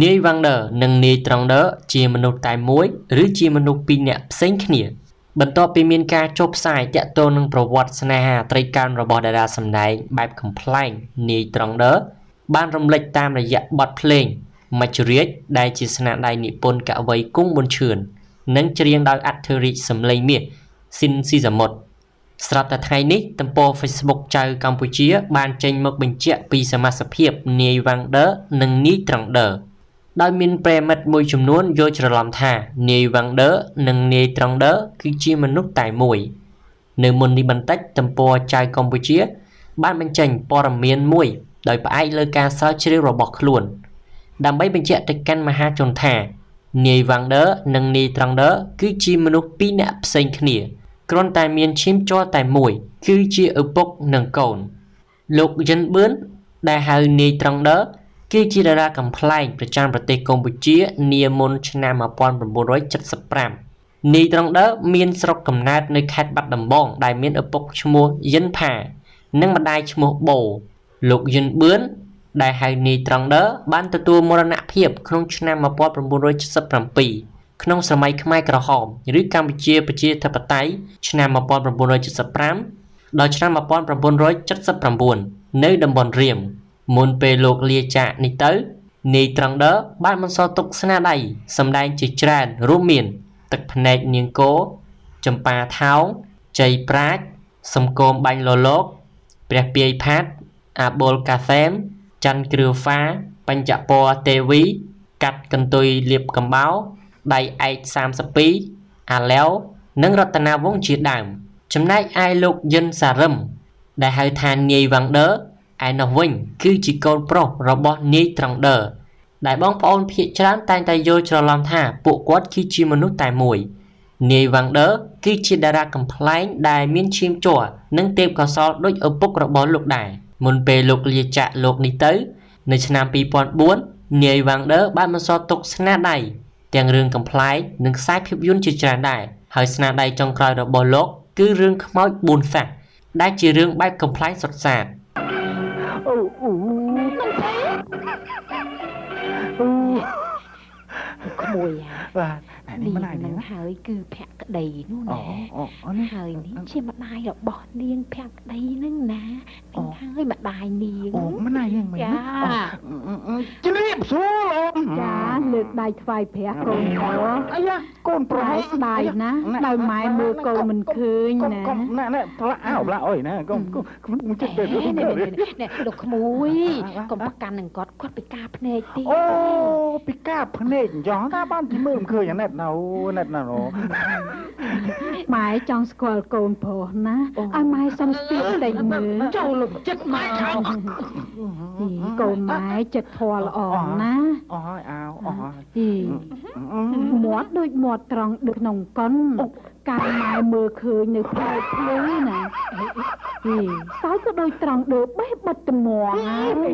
នាយវ៉ាងដឺនិងនាយត្រង់ដឺជាមនុស្សតែមួយឬជាមនុស្សពីរនាក់ផ្សេងគ្នា បន្ទាប់ពីមានការចុះផ្សាយតាក់ទងនឹងប្រវត្តិស្នេហាត្រីកោណរបស់តារាសម្ដែងបែបកំ pl ែងនាយត្រង់ដឺបានរំលេចតាមរយៈបទភ្លេងមច្ចុរាជដែលជាស្នាដៃនិពន្ធកវីគង់ប៊ុនឈឿននិងច្រៀងដោយអធិរាជសំឡេងមាសស៊ីនស៊ីសាមុតស្រាប់តែថ្ងៃនេះទំព័រ Facebook ចៅកម្ពុជា បានចេញមកបញ្ជាក់ពីសមាសភាពនាយវ៉ាងដឺនិងនាយត្រង់ដឺ ដោយមានប្រិមិត្តមួយចំនួនយល់ច្រឡំថានាយវ៉ាងដឺនិងនាយត្រង់ដឺគឺជាមនុស្សតែមួយ នៅមុននេះបន្តិចទំព័រចៅកម្ពុជា បានបញ្ចេញព័ត៌មានមួយ ដោយផ្អែកលើការស្រាវជ្រាវរបស់ខ្លួន ដើម្បីបញ្ជាក់ទៅកាន់មហាជនថានាយវ៉ាងដឺនិងនាយត្រង់ដឺគឺជាមនុស្សពីរនាក់ផ្សេងគ្នាគ្រាន់តែមានឈាមជ័រតែមួយ គឺជាឪពុកនិងកូន លោកយិនបឿនដែលហៅនាយត្រង់ដឺ គឺជាតារាកំ pl ែងប្រចាំប្រទេសកម្ពុជានាមុនឆ្នាំ1975នាយត្រង់ដឺមានស្រុកកំណើតនៅខេត្តបាត់ដំបង ដែលមានឪពុកឈ្មោះយិនផានិងម្ដាយឈ្មោះបូលោកយិនបឿនដែលហៅនាយត្រង់ដឺបានទទួលមរណភាពក្នុងឆ្នាំ1977ក្នុងសម័យខ្មែរក្រហមឬកម្ពុជាប្រជាធិបតេយ្យឆ្នាំ1975ដល់ឆ្នាំ1979នៅតំបន់រៀម មុនពេលលោកលាចាកនេះទៅនាយត្រង់ដឺបានបន្សល់ទុកស្នាដៃសម្ដែងជាច្រើនរួមមាន ទឹកភ្នែកនាងគោចម្ប៉ាថោងជ័យប្រាជ្ញសំគមបាញ់លលោកព្រះពាយផាតអាបុលកាសែមច័ន្ទគ្រឿហ្វាបញ្ចពរទេវី កាត់កន្ទុយលៀបកំបោរដៃឯក32អាឡែវនិងរតនាវងជាដើម ចំណែកឯលោកយិនសារឹមដែលហៅថានាយវ៉ាងដឺ ឯនោះវិញ គឺជាកូនប្រុសរបស់នាយត្រង់ដឺដែលបងប្អូនភាគច្រើនតែងតែយល់ច្រឡំថាពួកគាត់គឺជាមនុស្សតែមួយនាយវ៉ាងដឺគឺជាតារាកំ pl ែងដែលមានឈាមជ័រនិងទេពកោសល្យដូចឪពុករបស់លោកដែរមុនពេលលោកលាចាកលោកនេះទៅ នៅឆ្នាំ2004នាយវ៉ាងដឺបានបន្សល់ទុកស្នាដៃទាំងរឿងកំ pl ែងនិងខ្សែភាពយន្តជាច្រើនដែរហើយស្នាដៃចុងក្រោយរបស់លោកគឺរឿងខ្មោច4សាសដែលជារឿងបែបកំ pl ែងសុទ្ធសាធ អូអូអូក្មួយបាទនេះម្ដាយនឹងហើយគឺភក្តីនោះណាហើយនេះជាម្ដាយរបស់នាងភក្តីនឹងណានឹងហើយម្ដាយនាងអូម្ដាយនឹងមិនចាជ្រាបសួរលោកចាលើក ដៃថ្វាយព្រះកូនប្រុសអាយ៉ាកូនប្រុសស្ដាយណាដោយម៉ែមើលកូនមិនឃើញណាកុំណែណែផ្លាក់អោផ្លាក់អុយណាកុំកុំចិត្តទៅនេះលោកក្មួយកុំប្រកាន់នឹងគាត់គាត់ពិការភ្នែកទៀតអូពិការភ្នែកអញ្ចឹងថាបានទីមើលមិនឃើញអាណិតណៅណិតណាម៉ែចង់ស្គាល់កូនប្រុសណាឲ្យម៉ែសុំស្ទាបតែមើលចូលលំចិត្តម៉ែខាងកូនម៉ែចិត្តធម៌ល្អណា អស់ហើយអោអស់ហើយមាត់ដូចមាត់ត្រង់ដូចក្នុងកុនកាលម៉ែមើលឃើញនៅផ្លែភ្លឺណាហីសើក៏ដូចត្រង់ដូចបេះបិទត្មងហើយ